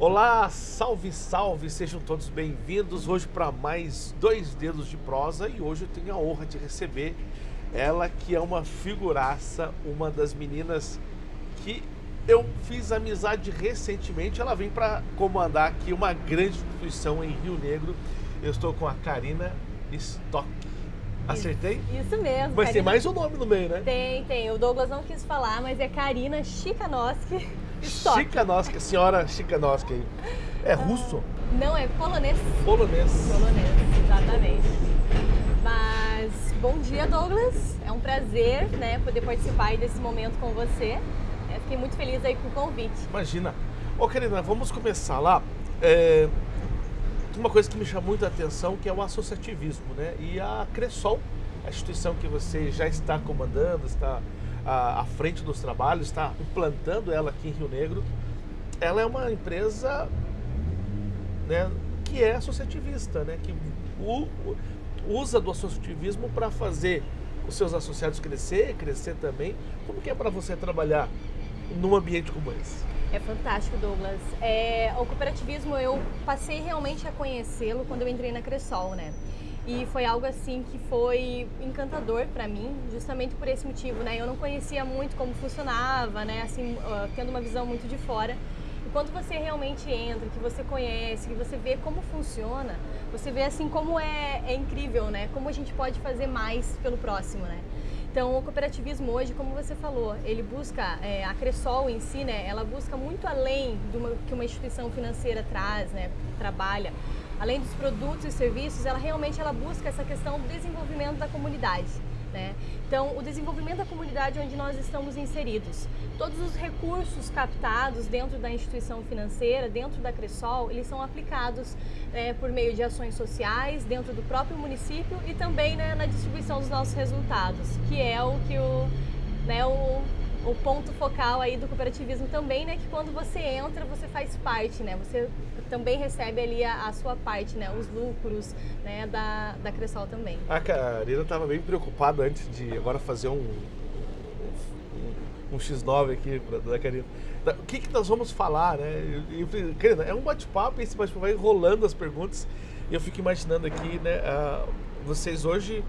Olá, salve, salve, sejam todos bem-vindos hoje para mais dois dedos de prosa e hoje eu tenho a honra de receber ela que é uma figuraça, uma das meninas que eu fiz amizade recentemente, ela vem para comandar aqui uma grande instituição em Rio Negro. Eu estou com a Karina Stock. Acertei? Isso mesmo. Mas Karina... tem mais um nome no meio, né? Tem, tem. O Douglas não quis falar, mas é Karina Chikanoski Stock. Chikanoski, senhora Chikanoski. É russo? Não, é polonês. Polonês. Polonês, exatamente. Mas bom dia, Douglas. É um prazer, né, poder participar desse momento com você. É, fiquei muito feliz aí com o convite. Imagina. Ô, Karina, vamos começar lá. É, uma coisa que me chamou muita atenção que é o associativismo, né? E a Cressol, a instituição que você já está comandando, está à, à frente dos trabalhos, está implantando ela aqui em Rio Negro, ela é uma empresa né, que é associativista, né? Que usa do associativismo para fazer os seus associados crescer, crescer também. Como que é para você trabalhar num ambiente como esse? É fantástico, Douglas. É, o cooperativismo eu passei realmente a conhecê-lo quando eu entrei na Cressol, né? E foi algo assim que foi encantador para mim, justamente por esse motivo, né? Eu não conhecia muito como funcionava, né? Assim, uh, tendo uma visão muito de fora. E quando você realmente entra, que você conhece, que você vê como funciona, você vê assim como é, é incrível, né? Como a gente pode fazer mais pelo próximo, né? Então, o cooperativismo hoje, como você falou, ele busca, é, a Cressol em si, né, ela busca muito além do que uma instituição financeira traz, né, trabalha. Além dos produtos e serviços, ela realmente ela busca essa questão do desenvolvimento da comunidade. Né? Então, o desenvolvimento da comunidade onde nós estamos inseridos. Todos os recursos captados dentro da instituição financeira, dentro da Cressol, eles são aplicados é, por meio de ações sociais dentro do próprio município e também né, na distribuição dos nossos resultados, que é o que o, né, o o ponto focal aí do cooperativismo também, né, que quando você entra, você faz parte, né, você também recebe ali a, a sua parte, né, os lucros, né, da, da Cressol também. A Karina estava bem preocupada antes de agora fazer um, um, um X9 aqui da Karina. O que, que nós vamos falar, né? Eu, eu, Karina, é um bate-papo, esse bate-papo vai rolando as perguntas e eu fico imaginando aqui, né, uh, vocês hoje,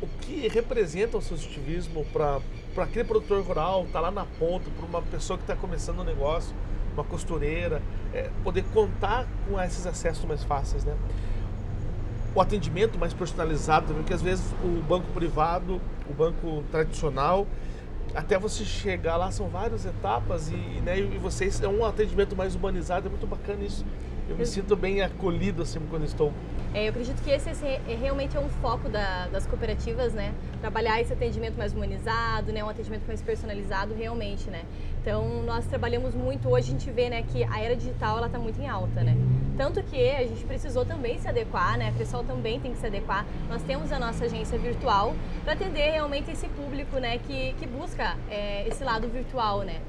o que representa o associativismo para para aquele produtor rural, tá lá na ponta, para uma pessoa que está começando um negócio, uma costureira, é, poder contar com esses acessos mais fáceis, né? O atendimento mais personalizado, porque às vezes o banco privado, o banco tradicional, até você chegar lá são várias etapas e, né, e vocês é um atendimento mais humanizado, é muito bacana isso. Eu me sinto bem acolhido assim quando estou. É, eu acredito que esse, esse é, realmente é um foco da, das cooperativas, né? Trabalhar esse atendimento mais humanizado, né? Um atendimento mais personalizado, realmente, né? Então, nós trabalhamos muito, hoje a gente vê, né, que a era digital, ela está muito em alta, né? Tanto que a gente precisou também se adequar, né? A pessoal também tem que se adequar. Nós temos a nossa agência virtual para atender realmente esse público, né, que, que busca é, esse lado virtual, né?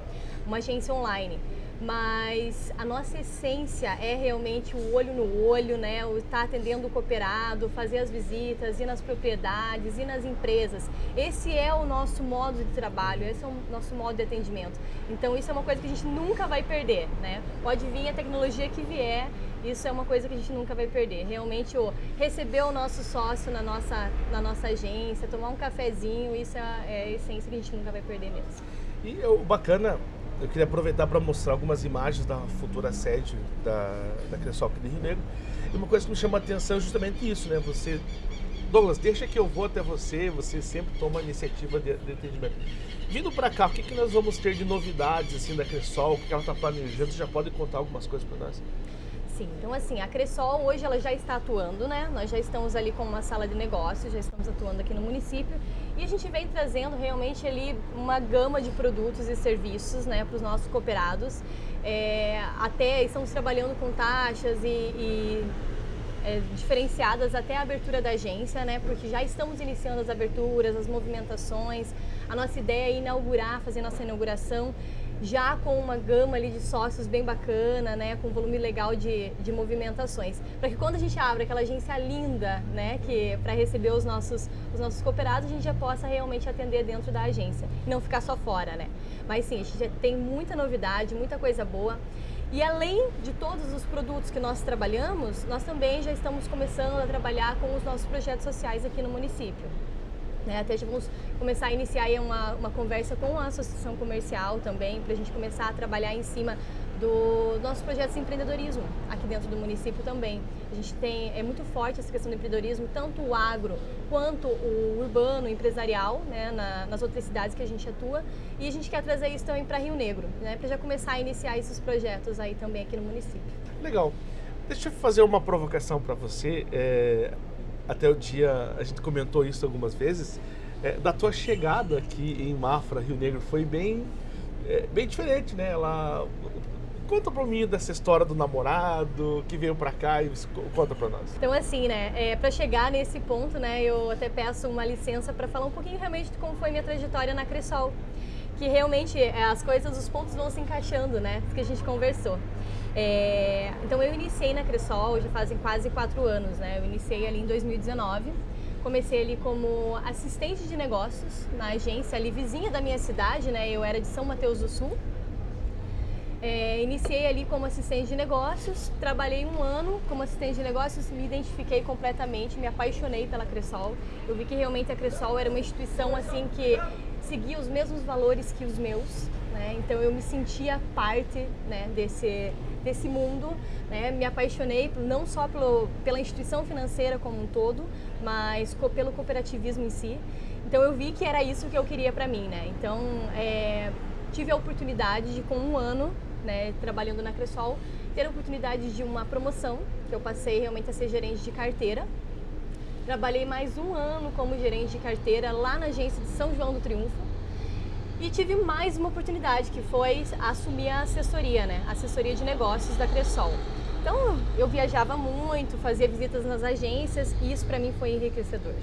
Uma agência online mas a nossa essência é realmente o olho no olho, né? O estar tá atendendo o cooperado, fazer as visitas, ir nas propriedades, ir nas empresas. Esse é o nosso modo de trabalho, esse é o nosso modo de atendimento. Então isso é uma coisa que a gente nunca vai perder, né? Pode vir a tecnologia que vier, isso é uma coisa que a gente nunca vai perder. Realmente, o receber o nosso sócio na nossa, na nossa agência, tomar um cafezinho, isso é é a essência que a gente nunca vai perder mesmo. E o bacana eu queria aproveitar para mostrar algumas imagens da futura sede da, da Cressol aqui de Rio Negro. E uma coisa que me chama a atenção é justamente isso, né? Você, Douglas, deixa que eu vou até você, você sempre toma a iniciativa de, de atendimento. Vindo para cá, o que, que nós vamos ter de novidades assim da Cressol? O que ela está planejando? Você já pode contar algumas coisas para nós? Sim, então assim, a Cressol hoje ela já está atuando, né? Nós já estamos ali com uma sala de negócios, já estamos atuando aqui no município e a gente vem trazendo realmente ali uma gama de produtos e serviços, né, para os nossos cooperados. É, até estamos trabalhando com taxas e, e é, diferenciadas até a abertura da agência, né? Porque já estamos iniciando as aberturas, as movimentações. A nossa ideia é inaugurar, fazer nossa inauguração já com uma gama ali de sócios bem bacana, né, com volume legal de, de movimentações, para que quando a gente abre aquela agência linda, né, que para receber os nossos os nossos cooperados, a gente já possa realmente atender dentro da agência e não ficar só fora, né? Mas sim, a gente já tem muita novidade, muita coisa boa. E além de todos os produtos que nós trabalhamos, nós também já estamos começando a trabalhar com os nossos projetos sociais aqui no município. Né? Até já vamos começar a iniciar uma, uma conversa com a associação comercial também, para a gente começar a trabalhar em cima do nosso projeto de empreendedorismo aqui dentro do município também. A gente tem, é muito forte essa questão do empreendedorismo, tanto o agro quanto o urbano, empresarial, né, na, nas outras cidades que a gente atua. E a gente quer trazer isso também para Rio Negro, né, para já começar a iniciar esses projetos aí também aqui no município. Legal. Deixa eu fazer uma provocação para você. É, até o dia, a gente comentou isso algumas vezes, é, da tua chegada aqui em Mafra, Rio Negro, foi bem, é, bem diferente, né? Ela Conta pra mim dessa história do namorado que veio pra cá e conta pra nós. Então, assim, né, é, pra chegar nesse ponto, né, eu até peço uma licença pra falar um pouquinho realmente de como foi minha trajetória na Cressol. Que realmente é, as coisas, os pontos vão se encaixando, né, que a gente conversou. É, então, eu iniciei na Cressol já fazem quase quatro anos, né, eu iniciei ali em 2019. Comecei ali como assistente de negócios na agência ali vizinha da minha cidade, né, eu era de São Mateus do Sul. É, iniciei ali como assistente de negócios, trabalhei um ano como assistente de negócios, me identifiquei completamente, me apaixonei pela Cressol. Eu vi que realmente a Cressol era uma instituição assim que seguia os mesmos valores que os meus, né? então eu me sentia parte né, desse, desse mundo, né? me apaixonei não só pelo, pela instituição financeira como um todo, mas co pelo cooperativismo em si. Então eu vi que era isso que eu queria para mim, né? Então é, tive a oportunidade de com um ano né, trabalhando na Cressol, ter a oportunidade de uma promoção, que eu passei realmente a ser gerente de carteira. Trabalhei mais um ano como gerente de carteira lá na agência de São João do Triunfo. E tive mais uma oportunidade, que foi assumir a assessoria, né? assessoria de negócios da Cressol. Então, eu viajava muito, fazia visitas nas agências e isso para mim foi enriquecedor.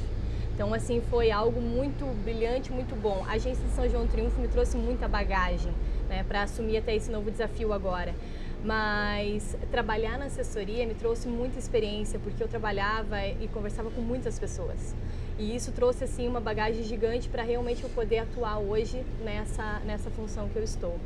Então, assim, foi algo muito brilhante, muito bom. A agência de São João Triunfo me trouxe muita bagagem né, para assumir até esse novo desafio agora. Mas trabalhar na assessoria me trouxe muita experiência, porque eu trabalhava e conversava com muitas pessoas. E isso trouxe assim uma bagagem gigante para realmente eu poder atuar hoje nessa, nessa função que eu estou.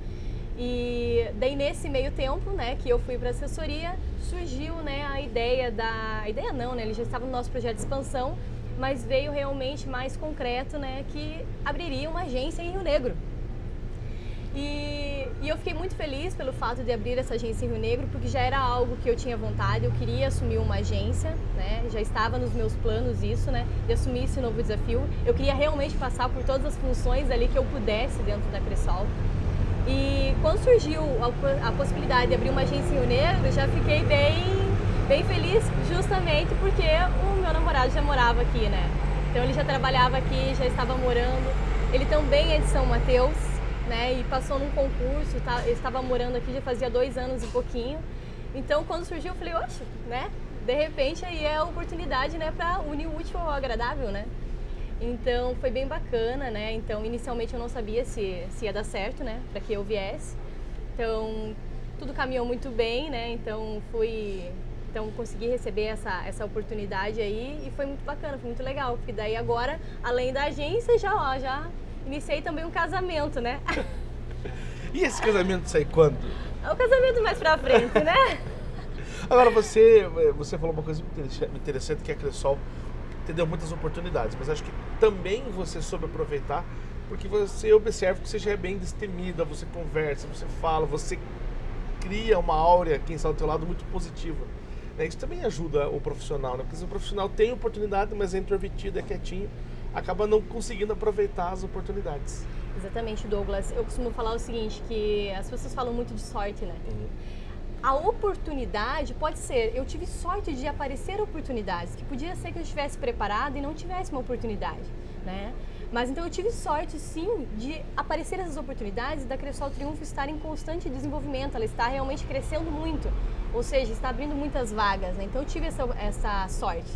E daí nesse meio tempo, né, que eu fui para assessoria, surgiu, né, a ideia da, a ideia não, né, ele já estava no nosso projeto de expansão, mas veio realmente mais concreto, né, que abriria uma agência em Rio Negro. E, e, eu fiquei muito feliz pelo fato de abrir essa agência em Rio Negro, porque já era algo que eu tinha vontade, eu queria assumir uma agência, né? Já estava nos meus planos isso, né? De assumir esse novo desafio. Eu queria realmente passar por todas as funções ali que eu pudesse dentro da Cressol. E quando surgiu a, a possibilidade de abrir uma agência em Rio Negro, já fiquei bem, bem feliz, justamente porque o meu namorado já morava aqui, né? Então ele já trabalhava aqui, já estava morando. Ele também é de São Mateus, né? E passou num concurso, tá, eu estava morando aqui já fazia dois anos e pouquinho. Então, quando surgiu, eu falei, oxe, né? De repente, aí é a oportunidade, né, para unir o útil ao agradável, né? Então, foi bem bacana, né? Então, inicialmente eu não sabia se, se ia dar certo, né, para que eu viesse. Então, tudo caminhou muito bem, né? Então, fui então consegui receber essa, essa oportunidade aí e foi muito bacana, foi muito legal, porque daí agora, além da agência, já ó, já iniciei também um casamento, né? E esse casamento sai quando? É o casamento mais pra frente, né? Agora, você, você falou uma coisa interessante que é a Cressol te deu muitas oportunidades, mas acho que também você soube aproveitar porque você observa que você já é bem destemida, você conversa, você fala, você cria uma áurea, quem está do teu lado, muito positiva. Né? Isso também ajuda o profissional, né? Porque o profissional tem oportunidade, mas é introvertido, é quietinho acaba não conseguindo aproveitar as oportunidades. Exatamente, Douglas. Eu costumo falar o seguinte, que as pessoas falam muito de sorte, né? Uhum. A oportunidade pode ser, eu tive sorte de aparecer oportunidades, que podia ser que eu estivesse preparado e não tivesse uma oportunidade, né? Mas então eu tive sorte sim de aparecer essas oportunidades e da Cressol Triunfo estar em constante desenvolvimento, ela está realmente crescendo muito, ou seja, está abrindo muitas vagas, né? Então eu tive essa, essa sorte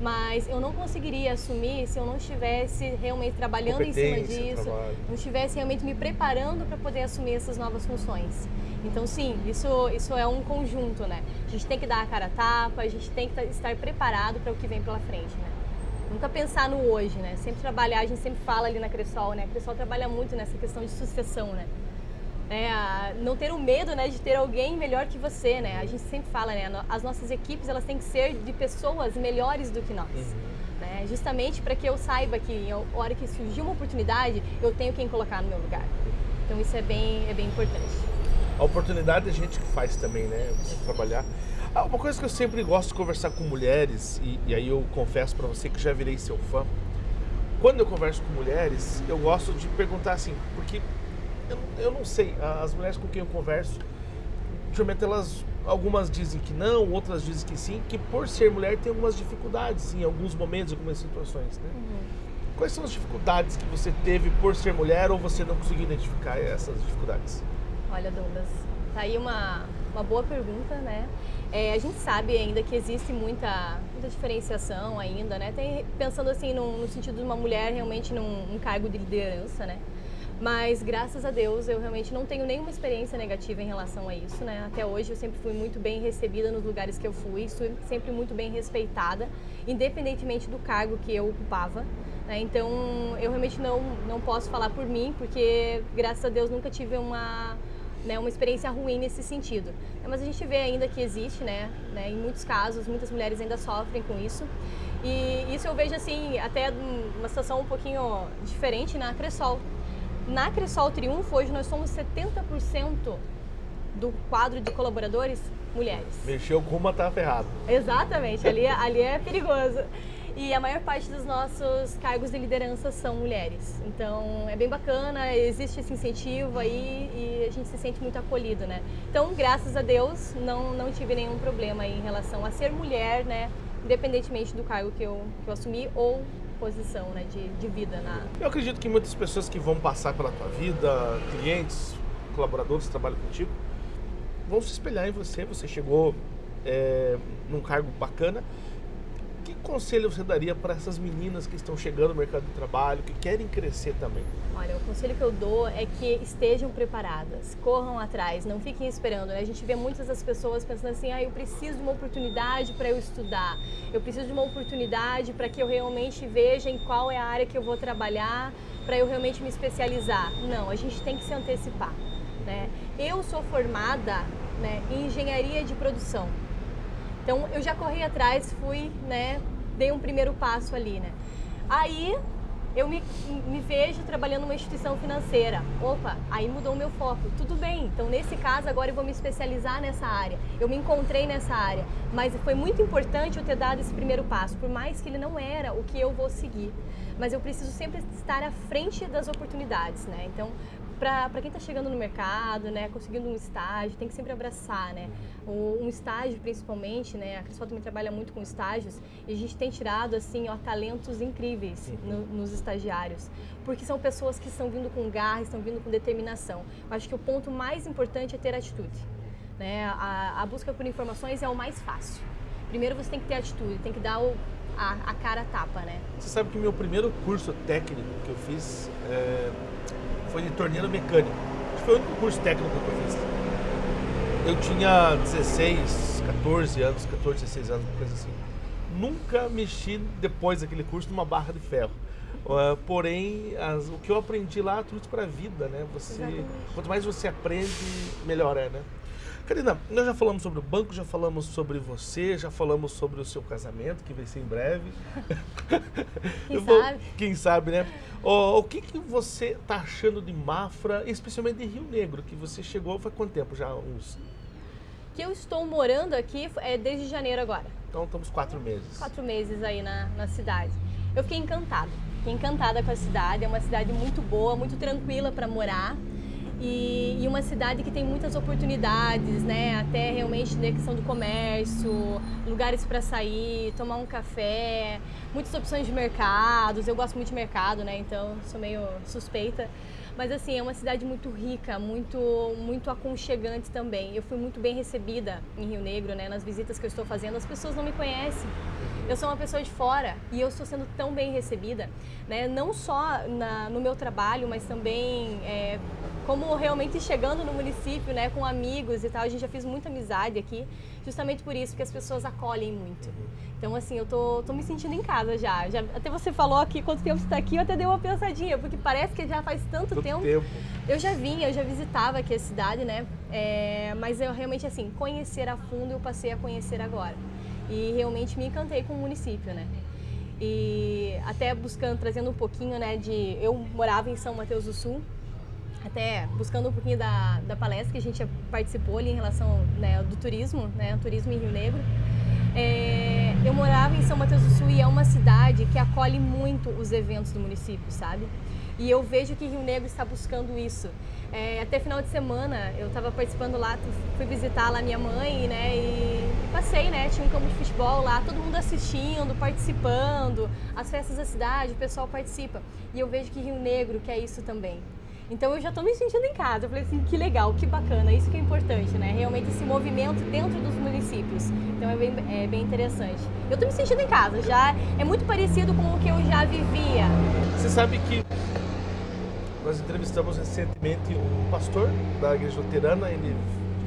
mas eu não conseguiria assumir se eu não estivesse realmente trabalhando em cima disso, trabalho. não estivesse realmente me preparando para poder assumir essas novas funções. Então, sim, isso, isso é um conjunto, né? A gente tem que dar a cara a tapa, a gente tem que estar preparado para o que vem pela frente, né? Nunca pensar no hoje, né? Sempre trabalhar, a gente sempre fala ali na Cressol, né? A Cressol trabalha muito nessa questão de sucessão, né? Né, não ter o medo né, de ter alguém melhor que você, né? A gente sempre fala, né? As nossas equipes elas têm que ser de pessoas melhores do que nós. Uhum. Né? Justamente para que eu saiba que na hora que surgir uma oportunidade, eu tenho quem colocar no meu lugar. Então isso é bem, é bem importante. A oportunidade é a gente que faz também, né? Você trabalhar. Ah, uma coisa que eu sempre gosto de conversar com mulheres, e, e aí eu confesso para você que já virei seu fã, quando eu converso com mulheres, eu gosto de perguntar assim, porque eu, eu não sei, as mulheres com quem eu converso, geralmente elas, algumas dizem que não, outras dizem que sim, que por ser mulher tem algumas dificuldades em alguns momentos, algumas situações, né? Uhum. Quais são as dificuldades que você teve por ser mulher ou você não conseguiu identificar essas dificuldades? Olha, Douglas, tá aí uma, uma boa pergunta, né? É, a gente sabe ainda que existe muita, muita diferenciação ainda, né? Tem, pensando assim no, no sentido de uma mulher realmente num, num cargo de liderança, né? Mas graças a Deus eu realmente não tenho nenhuma experiência negativa em relação a isso, né? Até hoje eu sempre fui muito bem recebida nos lugares que eu fui, sempre muito bem respeitada, independentemente do cargo que eu ocupava. Né? Então eu realmente não, não posso falar por mim, porque graças a Deus nunca tive uma, né, uma experiência ruim nesse sentido. Mas a gente vê ainda que existe, né, né, em muitos casos, muitas mulheres ainda sofrem com isso. E isso eu vejo assim, até uma situação um pouquinho diferente na Cressol. Na Cressol Triunfo, hoje nós somos 70% do quadro de colaboradores mulheres. Mexeu com uma, tá ferrado. Exatamente, ali, é, ali é perigoso. E a maior parte dos nossos cargos de liderança são mulheres. Então é bem bacana, existe esse incentivo aí e a gente se sente muito acolhido, né? Então, graças a Deus, não, não tive nenhum problema em relação a ser mulher, né? Independentemente do cargo que eu, que eu assumi ou posição né, de, de vida na. Eu acredito que muitas pessoas que vão passar pela tua vida, clientes, colaboradores que trabalham contigo, vão se espelhar em você. Você chegou é, num cargo bacana conselho você daria para essas meninas que estão chegando no mercado de trabalho, que querem crescer também? Olha, o conselho que eu dou é que estejam preparadas, corram atrás, não fiquem esperando. Né? A gente vê muitas das pessoas pensando assim: ah, eu preciso de uma oportunidade para eu estudar, eu preciso de uma oportunidade para que eu realmente veja em qual é a área que eu vou trabalhar, para eu realmente me especializar. Não, a gente tem que se antecipar. Né? Eu sou formada né, em engenharia de produção. Então eu já corri atrás, fui, né, dei um primeiro passo ali, né. Aí eu me, me vejo trabalhando numa instituição financeira. Opa, aí mudou o meu foco. Tudo bem, então nesse caso agora eu vou me especializar nessa área. Eu me encontrei nessa área, mas foi muito importante eu ter dado esse primeiro passo, por mais que ele não era o que eu vou seguir. Mas eu preciso sempre estar à frente das oportunidades, né? Então, para quem está chegando no mercado, né, conseguindo um estágio, tem que sempre abraçar, né? Um, um estágio, principalmente, né? A Crisol também trabalha muito com estágios e a gente tem tirado, assim, ó, talentos incríveis no, nos estagiários, porque são pessoas que estão vindo com garra, estão vindo com determinação. Eu acho que o ponto mais importante é ter atitude, né? A, a busca por informações é o mais fácil. Primeiro você tem que ter atitude, tem que dar o, a, a cara tapa, né? Você sabe que meu primeiro curso técnico que eu fiz é foi de torneiro mecânico. Acho que foi o único curso técnico que eu fiz. Eu tinha 16, 14 anos, 14, 16 anos, coisa assim. Nunca mexi depois daquele curso numa barra de ferro. Uh, porém, as, o que eu aprendi lá, tudo para a vida, né? Você, quanto mais você aprende, melhor é, né? Karina, nós já falamos sobre o banco, já falamos sobre você, já falamos sobre o seu casamento, que vai ser em breve. Quem vou, sabe? Quem sabe, né? Oh, o que, que você está achando de Mafra, especialmente de Rio Negro, que você chegou faz quanto tempo já? Uns... Que eu estou morando aqui é desde janeiro agora. Então estamos quatro meses. Quatro meses aí na, na cidade. Eu fiquei encantada. Fiquei encantada com a cidade. É uma cidade muito boa, muito tranquila para morar e, e, uma cidade que tem muitas oportunidades, né? Até realmente na questão do comércio, lugares para sair, tomar um café, muitas opções de mercados. Eu gosto muito de mercado, né? Então sou meio suspeita. Mas assim, é uma cidade muito rica, muito muito aconchegante também. Eu fui muito bem recebida em Rio Negro, né? Nas visitas que eu estou fazendo, as pessoas não me conhecem. Eu sou uma pessoa de fora e eu estou sendo tão bem recebida, né? Não só na, no meu trabalho, mas também é, como realmente chegando no município, né, com amigos e tal, a gente já fez muita amizade aqui, justamente por isso, porque as pessoas acolhem muito. Então, assim, eu tô, tô me sentindo em casa já. já. Até você falou aqui, quanto tempo você está aqui, eu até dei uma pensadinha, porque parece que já faz tanto Tô tempo. tempo. Eu já vinha, eu já visitava aqui a cidade, né? É, mas eu realmente, assim, conhecer a fundo, eu passei a conhecer agora. E realmente me encantei com o município, né? E até buscando, trazendo um pouquinho, né, de... Eu morava em São Mateus do Sul, até buscando um pouquinho da, da palestra que a gente participou ali em relação né, do turismo, né, turismo em Rio Negro. É, eu morava em São Mateus do Sul e é uma cidade que acolhe muito os eventos do município, sabe? E eu vejo que Rio Negro está buscando isso. É, até final de semana eu estava participando lá, fui visitar lá minha mãe, né? E passei, né? Tinha um campo de futebol lá, todo mundo assistindo, participando, as festas da cidade, o pessoal participa. E eu vejo que Rio Negro quer isso também. Então eu já estou me sentindo em casa. Eu falei assim, que legal, que bacana, isso que é importante, né? Realmente esse movimento dentro dos municípios. Então é bem, é bem interessante. Eu estou me sentindo em casa, já é muito parecido com o que eu já vivia. Você sabe que nós entrevistamos recentemente um pastor da igreja luterana, ele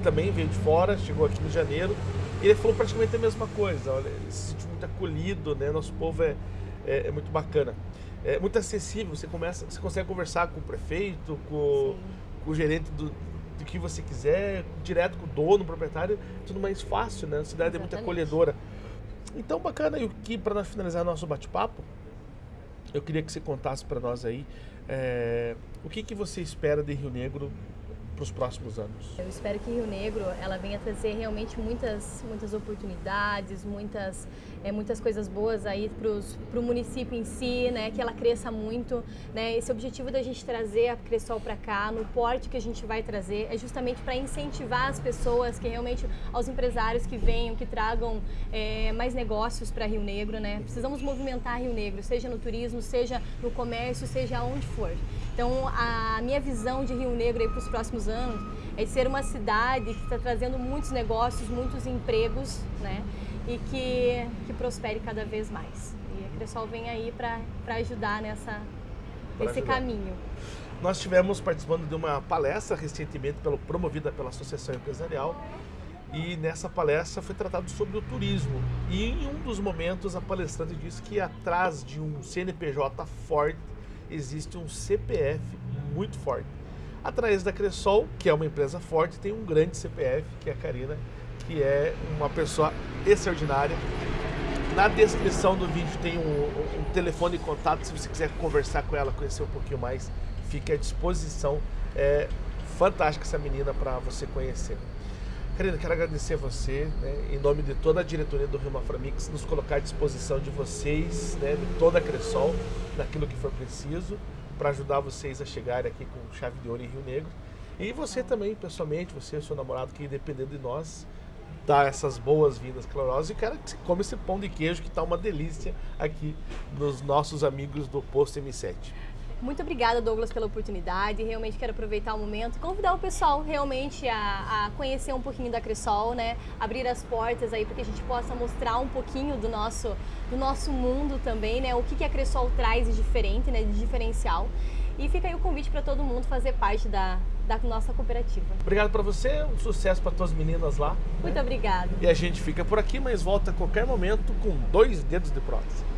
também veio de fora, chegou aqui em janeiro, e ele falou praticamente a mesma coisa. Olha, ele se sentiu muito acolhido, né? Nosso povo é, é, é muito bacana é muito acessível. Você começa, você consegue conversar com o prefeito, com, com o gerente do, do que você quiser, direto com o dono, o proprietário, tudo mais fácil, né? A cidade Exatamente. é muito acolhedora. Então, bacana. E o que para finalizar nosso bate-papo, eu queria que você contasse para nós aí é, o que, que você espera de Rio Negro para os próximos anos? Eu espero que Rio Negro ela venha trazer realmente muitas, muitas oportunidades, muitas, é, muitas coisas boas aí para o município em si, né? Que ela cresça muito, né? Esse objetivo da gente trazer a Cressol para cá, no porte que a gente vai trazer, é justamente para incentivar as pessoas, que realmente aos empresários que venham, que tragam é, mais negócios para Rio Negro, né? Precisamos movimentar Rio Negro, seja no turismo, seja no comércio, seja onde for. Então, a minha visão de Rio Negro para os próximos anos é de ser uma cidade que está trazendo muitos negócios, muitos empregos, né? E que, que prospere cada vez mais. E a Cressol vem aí para ajudar nessa, nesse ajudar. caminho. Nós estivemos participando de uma palestra recentemente pelo, promovida pela Associação Empresarial e nessa palestra foi tratado sobre o turismo. E em um dos momentos a palestrante disse que atrás de um CNPJ forte existe um CPF muito forte. Atrás da Cressol, que é uma empresa forte, tem um grande CPF, que é a Karina, que é uma pessoa extraordinária. Na descrição do vídeo tem um, um telefone de contato, se você quiser conversar com ela, conhecer um pouquinho mais, fique à disposição. É fantástica essa menina para você conhecer. Karina, quero agradecer a você, né, em nome de toda a diretoria do Rio Maframix, nos colocar à disposição de vocês, né, de toda a Cressol, naquilo que for preciso, para ajudar vocês a chegarem aqui com chave de ouro em Rio Negro. E você também, pessoalmente, você, seu namorado, que dependendo de nós, dá essas boas-vindas calorosas. E quero que come esse pão de queijo que está uma delícia aqui nos nossos amigos do Posto M7. Muito obrigada, Douglas, pela oportunidade. Realmente quero aproveitar o momento e convidar o pessoal realmente a, a, conhecer um pouquinho da Cressol, né? Abrir as portas aí para que a gente possa mostrar um pouquinho do nosso, do nosso mundo também, né? O que, que a Cressol traz de diferente, né? De diferencial. E fica aí o convite para todo mundo fazer parte da, da nossa cooperativa. Obrigado para você, um sucesso para todas as meninas lá. Muito né? obrigada. E a gente fica por aqui, mas volta a qualquer momento com dois dedos de prótese.